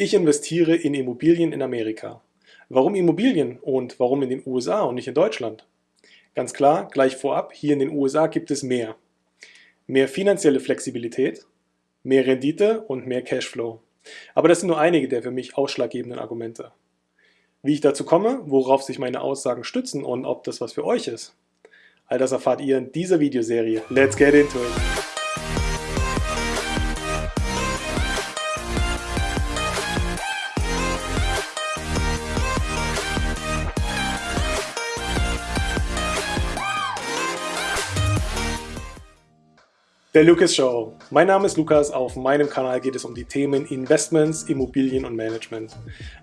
Ich investiere in Immobilien in Amerika. Warum Immobilien und warum in den USA und nicht in Deutschland? Ganz klar, gleich vorab, hier in den USA gibt es mehr. Mehr finanzielle Flexibilität, mehr Rendite und mehr Cashflow. Aber das sind nur einige der für mich ausschlaggebenden Argumente. Wie ich dazu komme, worauf sich meine Aussagen stützen und ob das was für euch ist, all das erfahrt ihr in dieser Videoserie. Let's get into it! Der Lucas Show. Mein Name ist Lukas. Auf meinem Kanal geht es um die Themen Investments, Immobilien und Management.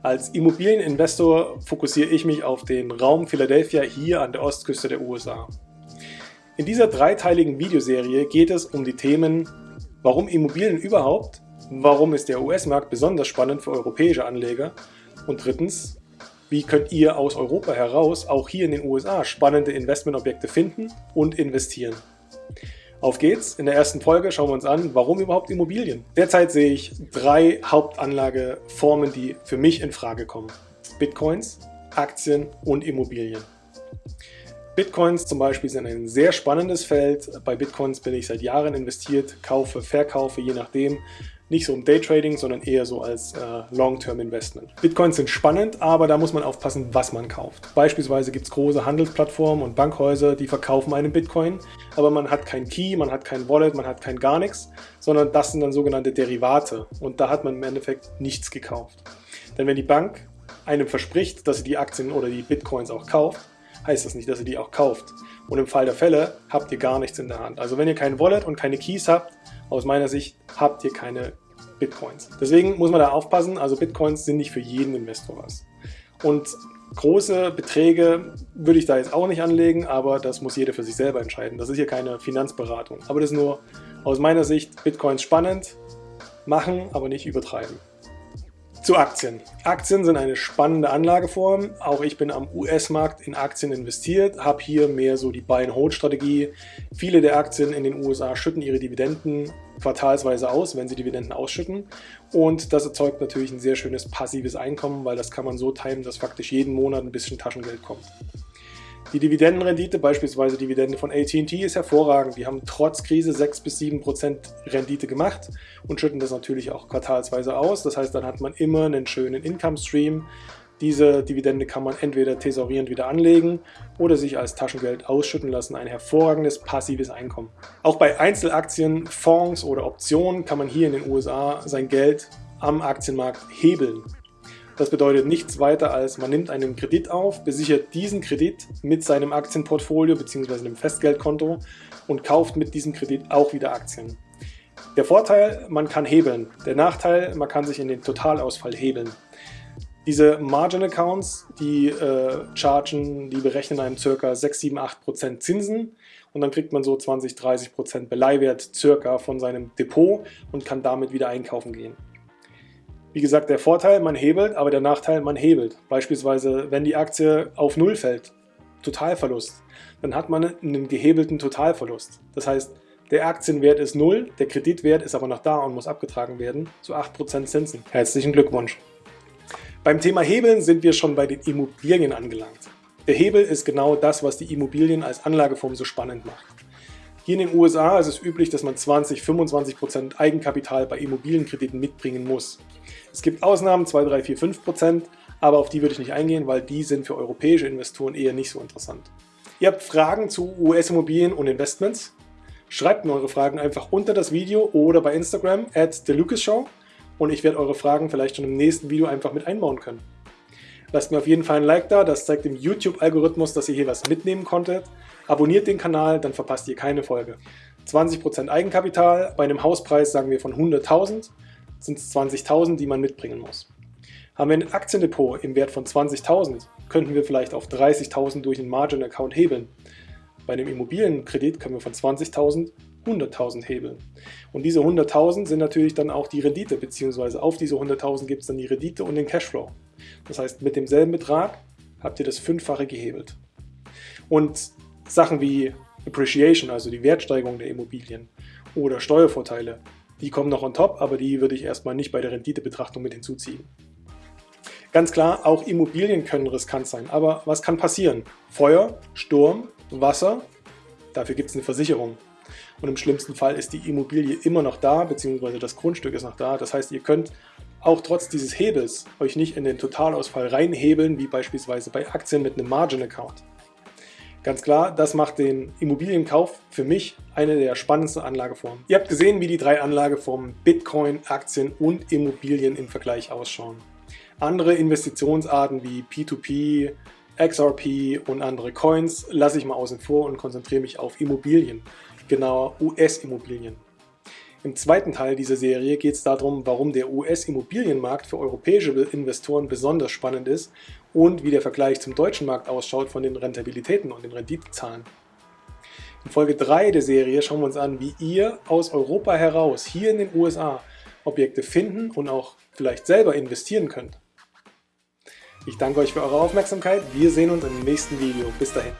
Als Immobilieninvestor fokussiere ich mich auf den Raum Philadelphia hier an der Ostküste der USA. In dieser dreiteiligen Videoserie geht es um die Themen Warum Immobilien überhaupt? Warum ist der US-Markt besonders spannend für europäische Anleger? Und drittens, wie könnt ihr aus Europa heraus auch hier in den USA spannende Investmentobjekte finden und investieren? Auf geht's! In der ersten Folge schauen wir uns an, warum überhaupt Immobilien? Derzeit sehe ich drei Hauptanlageformen, die für mich in Frage kommen. Bitcoins, Aktien und Immobilien. Bitcoins zum Beispiel sind ein sehr spannendes Feld. Bei Bitcoins bin ich seit Jahren investiert, kaufe, verkaufe, je nachdem. Nicht so im Daytrading, sondern eher so als äh, Long-Term-Investment. Bitcoins sind spannend, aber da muss man aufpassen, was man kauft. Beispielsweise gibt es große Handelsplattformen und Bankhäuser, die verkaufen einen Bitcoin, aber man hat kein Key, man hat kein Wallet, man hat kein gar nichts, sondern das sind dann sogenannte Derivate und da hat man im Endeffekt nichts gekauft. Denn wenn die Bank einem verspricht, dass sie die Aktien oder die Bitcoins auch kauft, heißt das nicht, dass ihr die auch kauft. Und im Fall der Fälle habt ihr gar nichts in der Hand. Also wenn ihr kein Wallet und keine Keys habt, aus meiner Sicht habt ihr keine Bitcoins. Deswegen muss man da aufpassen, also Bitcoins sind nicht für jeden Investor was. Und große Beträge würde ich da jetzt auch nicht anlegen, aber das muss jeder für sich selber entscheiden. Das ist hier keine Finanzberatung. Aber das ist nur aus meiner Sicht Bitcoins spannend, machen, aber nicht übertreiben. Zu Aktien. Aktien sind eine spannende Anlageform. Auch ich bin am US-Markt in Aktien investiert, habe hier mehr so die Buy-and-Hold-Strategie. Viele der Aktien in den USA schütten ihre Dividenden quartalsweise aus, wenn sie Dividenden ausschütten. Und das erzeugt natürlich ein sehr schönes passives Einkommen, weil das kann man so timen, dass faktisch jeden Monat ein bisschen Taschengeld kommt. Die Dividendenrendite, beispielsweise Dividende von AT&T, ist hervorragend. Die haben trotz Krise 6 bis 7 Prozent Rendite gemacht und schütten das natürlich auch quartalsweise aus. Das heißt, dann hat man immer einen schönen Income-Stream. Diese Dividende kann man entweder thesaurierend wieder anlegen oder sich als Taschengeld ausschütten lassen. Ein hervorragendes passives Einkommen. Auch bei Einzelaktien, Fonds oder Optionen kann man hier in den USA sein Geld am Aktienmarkt hebeln. Das bedeutet nichts weiter als, man nimmt einen Kredit auf, besichert diesen Kredit mit seinem Aktienportfolio bzw. einem Festgeldkonto und kauft mit diesem Kredit auch wieder Aktien. Der Vorteil, man kann hebeln. Der Nachteil, man kann sich in den Totalausfall hebeln. Diese Margin Accounts, die äh, chargen, die berechnen einem ca. 6, 7, 8% Zinsen und dann kriegt man so 20, 30% Beleihwert circa von seinem Depot und kann damit wieder einkaufen gehen. Wie gesagt, der Vorteil, man hebelt, aber der Nachteil, man hebelt. Beispielsweise, wenn die Aktie auf Null fällt, Totalverlust, dann hat man einen gehebelten Totalverlust. Das heißt, der Aktienwert ist Null, der Kreditwert ist aber noch da und muss abgetragen werden, zu 8% Zinsen. Herzlichen Glückwunsch! Beim Thema Hebeln sind wir schon bei den Immobilien angelangt. Der Hebel ist genau das, was die Immobilien als Anlageform so spannend macht. Hier in den USA ist es üblich, dass man 20-25% Eigenkapital bei Immobilienkrediten mitbringen muss. Es gibt Ausnahmen, 2, 3, 4, 5 Prozent, aber auf die würde ich nicht eingehen, weil die sind für europäische Investoren eher nicht so interessant. Ihr habt Fragen zu US-Immobilien und Investments? Schreibt mir eure Fragen einfach unter das Video oder bei Instagram at TheLucasShow und ich werde eure Fragen vielleicht schon im nächsten Video einfach mit einbauen können. Lasst mir auf jeden Fall ein Like da, das zeigt dem YouTube-Algorithmus, dass ihr hier was mitnehmen konntet. Abonniert den Kanal, dann verpasst ihr keine Folge. 20% Eigenkapital, bei einem Hauspreis sagen wir von 100.000 sind es 20.000, die man mitbringen muss. Haben wir ein Aktiendepot im Wert von 20.000, könnten wir vielleicht auf 30.000 durch einen Margin-Account hebeln. Bei einem Immobilienkredit können wir von 20.000 100.000 hebeln. Und diese 100.000 sind natürlich dann auch die Rendite, beziehungsweise auf diese 100.000 gibt es dann die Rendite und den Cashflow. Das heißt, mit demselben Betrag habt ihr das Fünffache gehebelt. Und Sachen wie Appreciation, also die Wertsteigerung der Immobilien oder Steuervorteile, Die kommen noch on top, aber die würde ich erstmal nicht bei der Renditebetrachtung mit hinzuziehen. Ganz klar, auch Immobilien können riskant sein, aber was kann passieren? Feuer, Sturm, Wasser, dafür gibt es eine Versicherung. Und im schlimmsten Fall ist die Immobilie immer noch da, beziehungsweise das Grundstück ist noch da. Das heißt, ihr könnt auch trotz dieses Hebels euch nicht in den Totalausfall reinhebeln, wie beispielsweise bei Aktien mit einem Margin Account. Ganz klar, das macht den Immobilienkauf für mich eine der spannendsten Anlageformen. Ihr habt gesehen, wie die drei Anlageformen Bitcoin, Aktien und Immobilien im Vergleich ausschauen. Andere Investitionsarten wie P2P, XRP und andere Coins lasse ich mal außen vor und konzentriere mich auf Immobilien, genauer US-Immobilien. Im zweiten Teil dieser Serie geht es darum, warum der US-Immobilienmarkt für europäische Investoren besonders spannend ist und wie der Vergleich zum deutschen Markt ausschaut von den Rentabilitäten und den Renditezahlen. In Folge 3 der Serie schauen wir uns an, wie ihr aus Europa heraus hier in den USA Objekte finden und auch vielleicht selber investieren könnt. Ich danke euch für eure Aufmerksamkeit. Wir sehen uns im nächsten Video. Bis dahin.